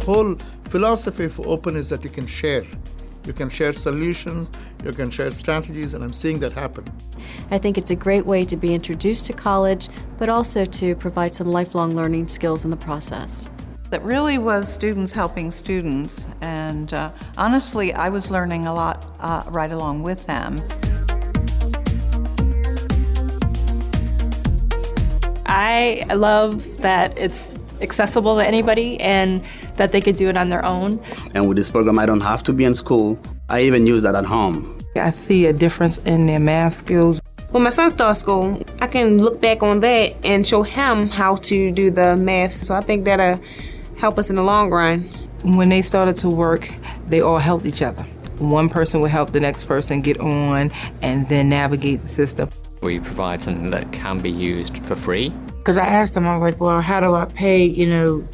whole philosophy for open is that you can share. You can share solutions, you can share strategies, and I'm seeing that happen. I think it's a great way to be introduced to college, but also to provide some lifelong learning skills in the process. It really was students helping students, and uh, honestly, I was learning a lot uh, right along with them. I love that it's accessible to anybody and that they could do it on their own. And with this program, I don't have to be in school. I even use that at home. I see a difference in their math skills. When my son starts school, I can look back on that and show him how to do the math. So I think that'll help us in the long run. When they started to work, they all helped each other. One person would help the next person get on and then navigate the system. We provide something that can be used for free. Because I asked them, I was like, well, how do I pay, you know,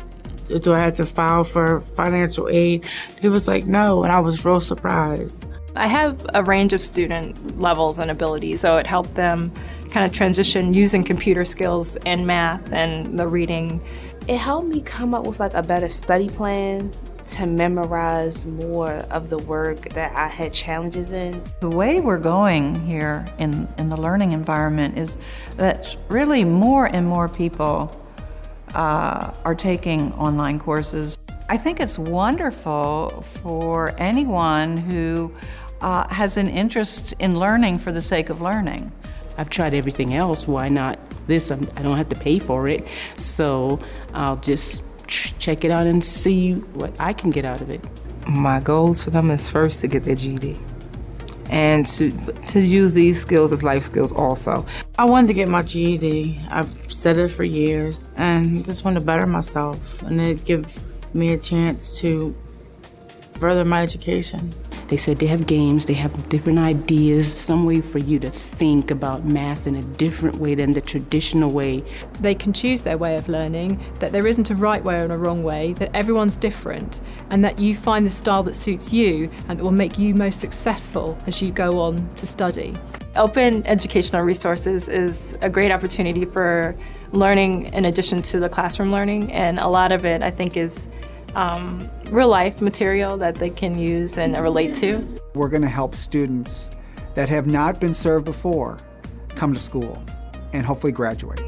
do I have to file for financial aid? He was like, no, and I was real surprised. I have a range of student levels and abilities, so it helped them kind of transition using computer skills and math and the reading. It helped me come up with like a better study plan to memorize more of the work that I had challenges in. The way we're going here in, in the learning environment is that really more and more people uh, are taking online courses. I think it's wonderful for anyone who uh, has an interest in learning for the sake of learning. I've tried everything else, why not this? I'm, I do not have to pay for it, so I'll just check it out and see what I can get out of it. My goals for them is first to get their GED and to to use these skills as life skills also. I wanted to get my GED. I've said it for years and just want to better myself and it give me a chance to further my education. They said they have games, they have different ideas, some way for you to think about math in a different way than the traditional way. They can choose their way of learning, that there isn't a right way or a wrong way, that everyone's different, and that you find the style that suits you and that will make you most successful as you go on to study. Open educational resources is a great opportunity for learning in addition to the classroom learning, and a lot of it I think is um, real life material that they can use and relate to. We're going to help students that have not been served before come to school and hopefully graduate.